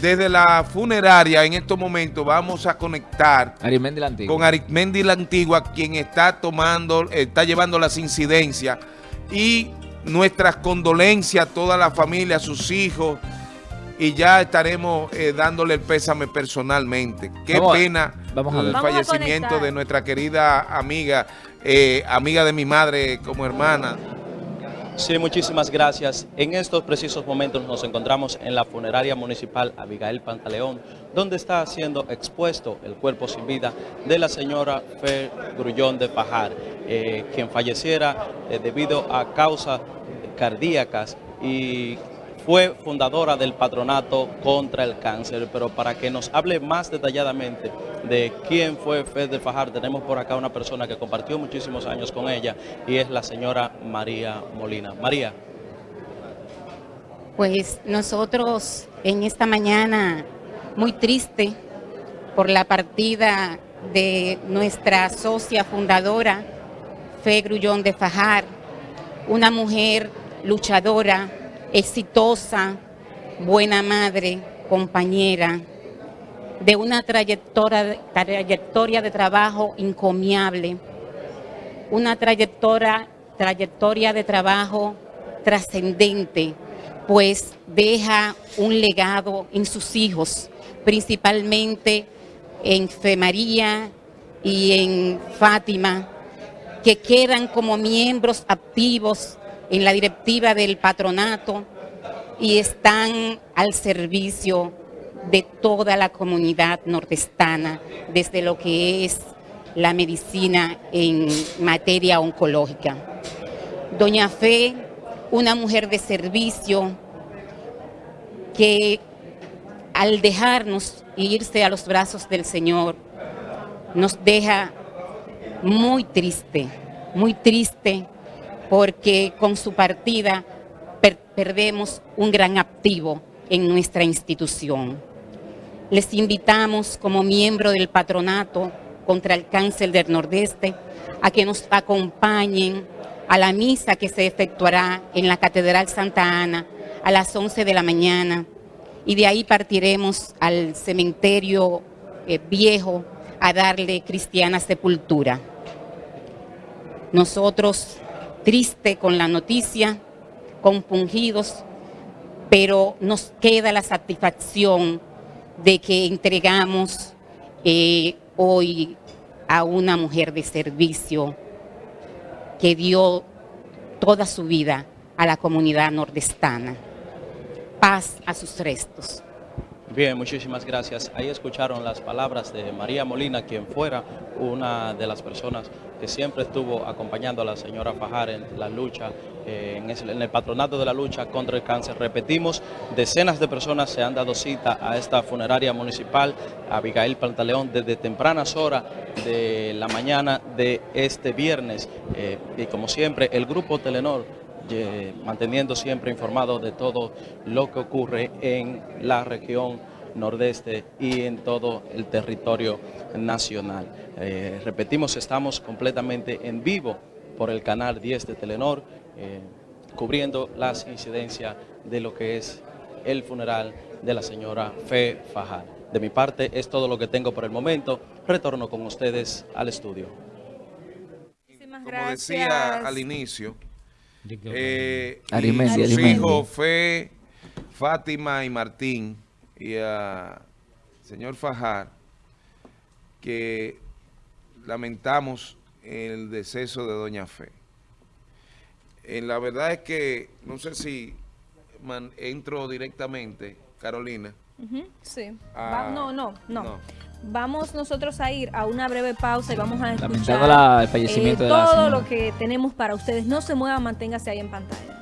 desde la funeraria en estos momentos vamos a conectar Arismendi la Antigua. con Arismendi la Antigua, quien está tomando, está llevando las incidencias y nuestras condolencias a toda la familia, a sus hijos, y ya estaremos eh, dándole el pésame personalmente. Qué Vamos a- pena vamos el Vamos fallecimiento de nuestra querida amiga, eh, amiga de mi madre como hermana, Sí, muchísimas gracias. En estos precisos momentos nos encontramos en la funeraria municipal Abigail Pantaleón, donde está siendo expuesto el cuerpo sin vida de la señora Fer Grullón de Fajar, eh, quien falleciera eh, debido a causas cardíacas y fue fundadora del patronato contra el cáncer, pero para que nos hable más detalladamente de quién fue Fer de Fajar, tenemos por acá una persona que compartió muchísimos años con ella y es la señora María Molina. María, Pues nosotros en esta mañana muy triste por la partida de nuestra socia fundadora, Fe Grullón de Fajar, una mujer luchadora, exitosa, buena madre, compañera, de una trayectoria, trayectoria de trabajo encomiable, una trayectoria, trayectoria de trabajo trascendente, pues deja un legado en sus hijos, principalmente en Fe María y en Fátima, que quedan como miembros activos en la directiva del patronato y están al servicio de toda la comunidad nordestana, desde lo que es la medicina en materia oncológica. Doña Fe, una mujer de servicio que al dejarnos irse a los brazos del Señor, nos deja muy triste, muy triste, porque con su partida per- perdemos un gran activo en nuestra institución. Les invitamos como miembro del patronato contra el cáncer del Nordeste a que nos acompañen a la misa que se efectuará en la Catedral Santa Ana a las 11 de la mañana y de ahí partiremos al cementerio eh, viejo a darle cristiana sepultura. Nosotros, triste con la noticia, compungidos, pero nos queda la satisfacción de que entregamos eh, hoy a una mujer de servicio que dio toda su vida a la comunidad nordestana. Paz a sus restos. Bien, muchísimas gracias. Ahí escucharon las palabras de María Molina, quien fuera una de las personas que siempre estuvo acompañando a la señora Fajar en la lucha, eh, en, el patronato de la lucha contra el cáncer. Repetimos, decenas de personas se han dado cita a esta funeraria municipal, Abigail Pantaleón, desde tempranas horas de la mañana de este viernes. Eh, y como siempre, el grupo Telenor eh, manteniendo siempre informado de todo lo que ocurre en la región nordeste y en todo el territorio nacional. Eh, repetimos, estamos completamente en vivo por el canal 10 de Telenor, eh, cubriendo las incidencias de lo que es el funeral de la señora Fe Fajar. De mi parte es todo lo que tengo por el momento. Retorno con ustedes al estudio. Muchísimas como decía al inicio, eh, y Arismendi, sus Arismendi. hijos Fe, Fátima y Martín y a señor Fajar, que lamentamos el deceso de Doña Fe. Eh, la verdad es que, no sé si man- entro directamente, Carolina. Sí. Va- no, no, no, no. Vamos nosotros a ir a una breve pausa y vamos a escuchar Lamentando la- el fallecimiento eh, de todo lo que tenemos para ustedes. No se muevan, manténgase ahí en pantalla.